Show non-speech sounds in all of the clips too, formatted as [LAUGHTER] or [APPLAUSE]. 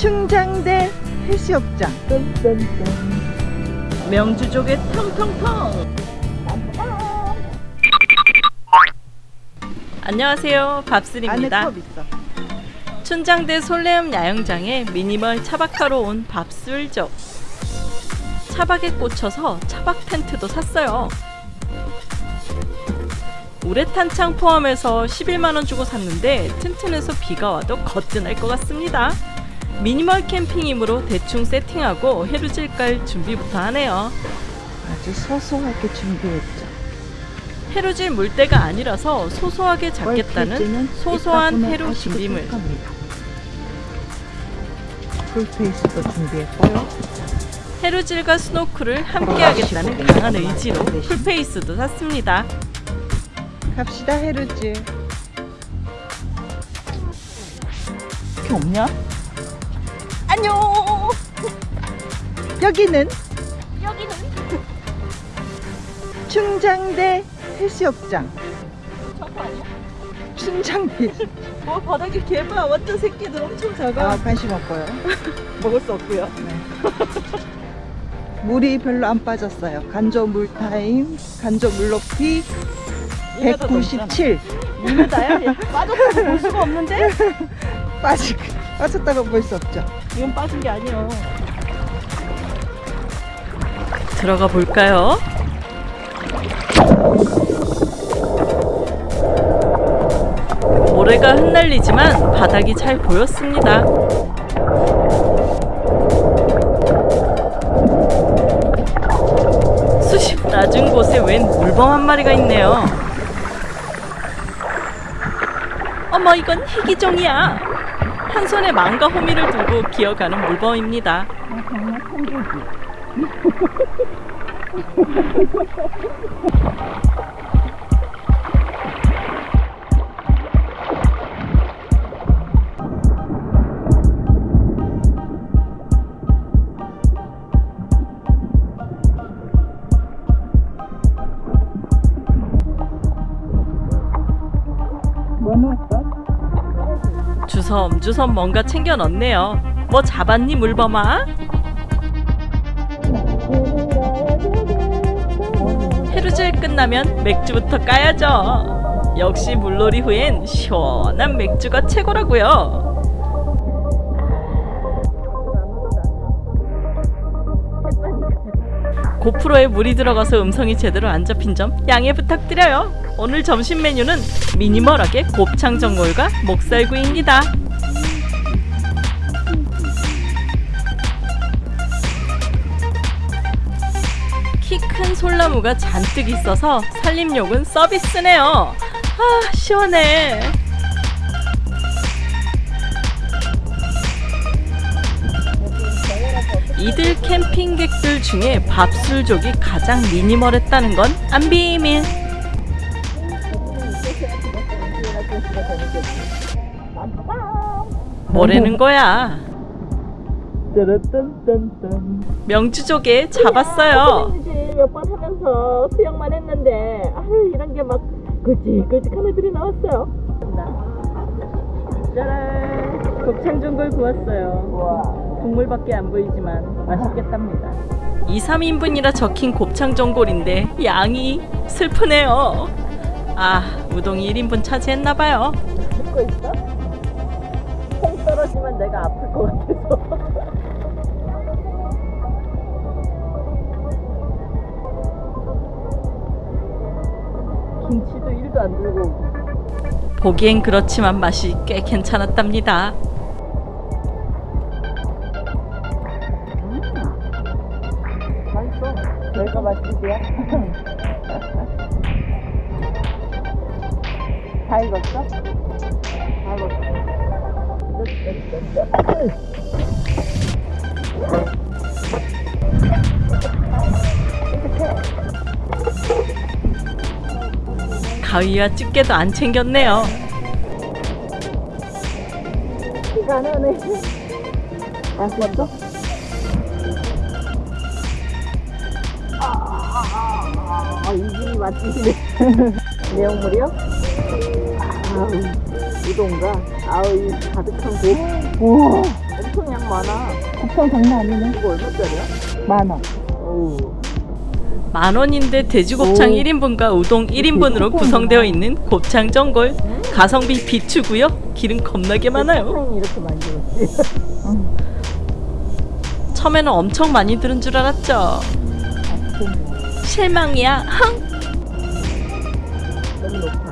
충장대 해수욕장. 명주족의 텅텅텅. 안녕하세요. 밥슬입니다. 춘장대 솔레움 야영장에 미니멀 차박하러 온 밥술족. 차박에 꽂혀서 차박 텐트도 샀어요. 우레탄 창 포함해서 11만원 주고 샀는데 튼튼해서 비가 와도 거뜬할 것 같습니다 미니멀 캠핑이므로 대충 세팅하고 해루질 깔 준비부터 하네요. 아주 소소하게 준비했죠. 해루질 물때가 아니라서 소소하게 잡겠다는 소소한 해루 준비물. 풀페이스도 준비했고요. 해루질과 스노클을 함께 하겠다는 강한 의지로 풀페이스도 샀습니다. 갑시다 해루질. 이렇게 없냐? 안녕! 여기는 여기는 충장대 해수욕장 저거 아니야? 충장대 [LAUGHS] 뭐 바닥에 개봐 완전 새끼들 엄청 작아. 아 관심 없고요 [LAUGHS] 먹을 수 없고요. 물이 별로 안 빠졌어요 간조 물타임 간조 물높이 197 이거다야? 빠졌다고 볼 수가 없는데? [LAUGHS] 빠지, 빠졌다고 볼 수 없죠 이건 빠진 게 아니에요. 들어가 볼까요? 모래가 흩날리지만 바닥이 잘 보였습니다. 수십 낮은 곳에 웬 물범 한 마리가 있네요. 어머 이건 희귀종이야. 한 손에 망과 호미를 두고 기어가는 물범입니다. 주섬 주섬 뭔가 챙겨 넣네요. 뭐 잡았니 물범아? 해루질 끝나면 맥주부터 까야죠. 역시 물놀이 후엔 시원한 맥주가 최고라고요. 고프로에 물이 들어가서 음성이 제대로 안 잡힌 점 양해 부탁드려요. 오늘 점심 메뉴는 미니멀하게 곱창 전골과 목살구이입니다. 큰 솔나무가 잔뜩 있어서 산림욕은 서비스네요. 아 시원해. 이들 캠핑객들 중에 밥술족이 가장 미니멀했다는 건 안 비밀. 뭐라는 거야? 명주족에 잡았어요. 몇번 하면서 수영만 했는데 아유 이런 게 막 굵직굵직한 애들이 나왔어요. 짜란! 곱창 전골 구웠어요. 국물밖에 안 보이지만 맛있겠답니다. 2, 3인분이라 적힌 곱창 전골인데 양이 슬프네요. 아, 우동이 1인분 차지했나봐요. 듣고 있어? 콩 떨어지면 내가 아플 것 같아서. 1도 안 들고. 보기엔 그렇지만 맛이 꽤 괜찮았답니다. 맛있어. 내가 맛있지야. [LAUGHS] 다 익었어? 다 가위와 집게도 안 챙겼네요. 안 나네. 맛있어? 아, 이 집이 맛집이네. [LAUGHS] 내용물이요? 아우, 우동가? 아우, 이 가득한 고. 우와, 엄청 양아. 많아. 곱창 장난 아니네. 이거 얼마짜리야? 만 원. 어우. 만 원인데 돼지곱창 오. 1인분과 우동 1인분으로 구성되어 있는 곱창 전골. 가성비 비추고요. 기름 겁나게 많아요. 사탕이 이렇게 만들었지. [LAUGHS] 처음에는 엄청 많이 들은 줄 알았죠. 실망이야. 흥. 너무 높아.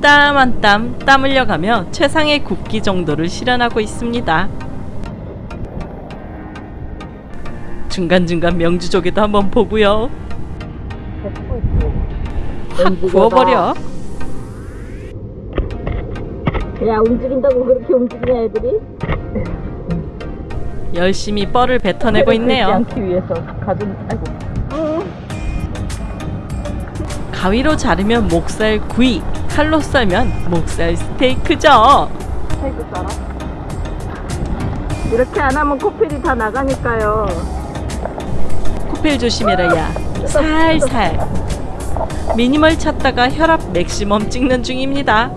땀 한 땀 땀 흘려가며 최상의 굽기 정도를 실현하고 있습니다. 중간중간 명주조개도 한번 보고요. 확 구워버려. 야 움직인다고 그렇게 움직이냐 애들이? 열심히 뻘을 뱉어내고 있네요. 않기 위해서 가슴 아이고. 가위로 자르면 목살 구이, 칼로 썰면 목살 스테이크죠. 스테이크 썰어. 이렇게 안 하면 코펠이 다 나가니까요. 코펠 조심해라 야. 살살. 미니멀 찾다가 혈압 maximum 찍는 중입니다.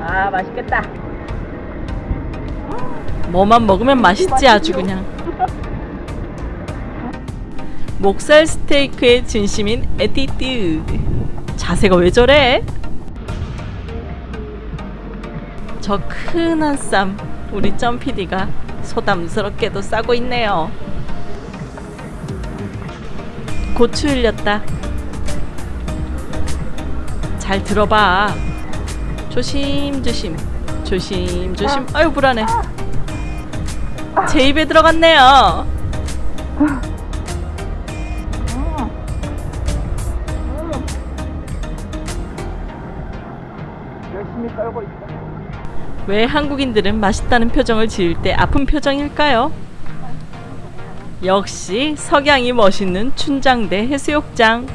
아 맛있겠다. 뭐만 먹으면 맛있지 아주 그냥. [LAUGHS] 목살 스테이크에 진심인 attitude. 자세가 왜 저래? 저 큰한 쌈 우리 점PD가 소담스럽게도 싸고 있네요. 고추 흘렸다. 잘 들어봐. 조심 조심 조심 조심. 아유 불안해. 제 입에 들어갔네요. [LAUGHS] 왜 한국인들은 맛있다는 표정을 지을 때 아픈 표정일까요? 역시 석양이 멋있는 춘장대 해수욕장.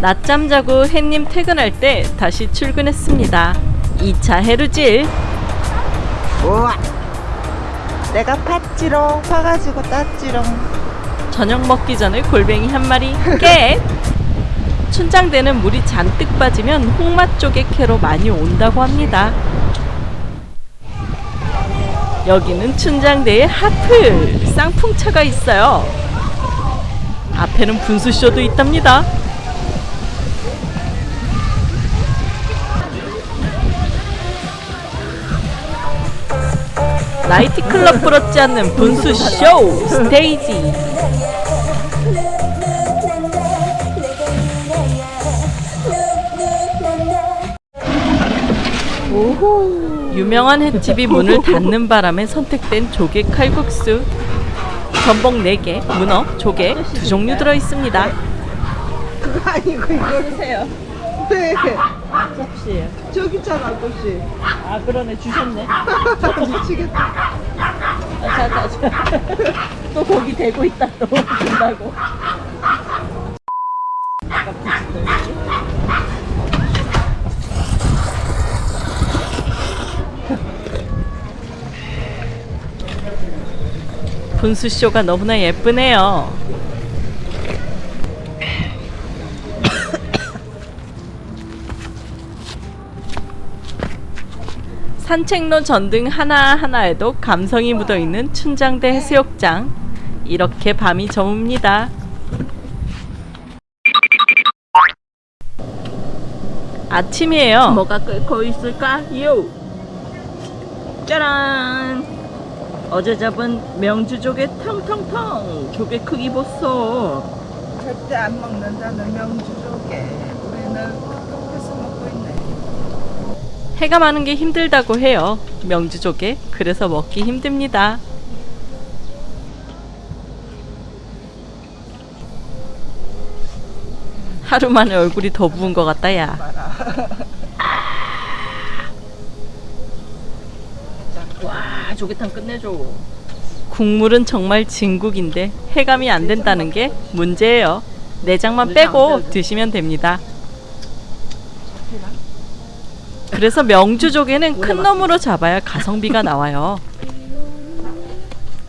낮잠 자고 햇님 퇴근할 때 다시 출근했습니다. 2차 해루질. 우와. 내가 팠지롱. 파가지고 땄지롱. 저녁 먹기 전에 골뱅이 한 마리 깨. [LAUGHS] 춘장대는 물이 잔뜩 빠지면 홍맛 쪽의 캐로 많이 온다고 합니다. 여기는 춘장대에 하프 쌍풍차가 있어요. 앞에는 분수쇼도 있답니다. 나이트클럽 부럽지 않는 분수 쇼 스테이지. 유명한 횟집이 문을 닫는 바람에 선택된 조개 칼국수. 전복 4개, 문어, 조개 두 종류 들어 있습니다. 그거 아니고 이거 주세요. 네. 접시에. 저기 있잖아 아저씨. 아 그러네 주셨네. [LAUGHS] 미치겠다. 아, 자, 자, 자. [LAUGHS] 또 거기 대고 있다 [LAUGHS] 또 준다고. 분수쇼가 너무나 예쁘네요. 산책로 전등 하나하나에도 감성이 묻어있는 춘장대 해수욕장. 이렇게 밤이 저뭅니다. 아침이에요. 뭐가 끓고 있을까요? 짜란! 어제 잡은 명주조개 텅텅텅! 조개 크기 보소! 절대 안 먹는다는 명주조개. 우리는. 해가 많은 게 힘들다고 해요. 명주조개. 그래서 먹기 힘듭니다. 하루 만에 얼굴이 더 부은 것 같다, 야. 자, 와 조개탕 끝내줘. 국물은 정말 진국인데 해감이 안 된다는 게 문제예요. 내장만 빼고 드시면 됩니다. 그래서 명주조개는 큰 놈으로 잡아야 가성비가 나와요.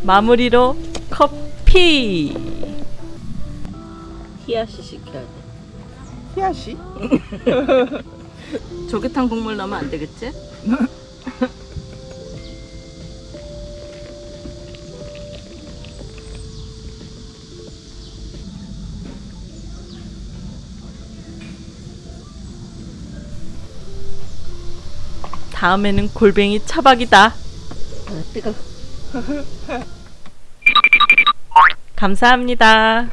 마무리로 커피. 히야시 시켜야 돼. 희아씨? [LAUGHS] 조개탕 국물 넣으면 안 되겠지? [LAUGHS] 다음에는 골뱅이 차박이다. 아 뜨거. 감사합니다.